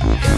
Yeah.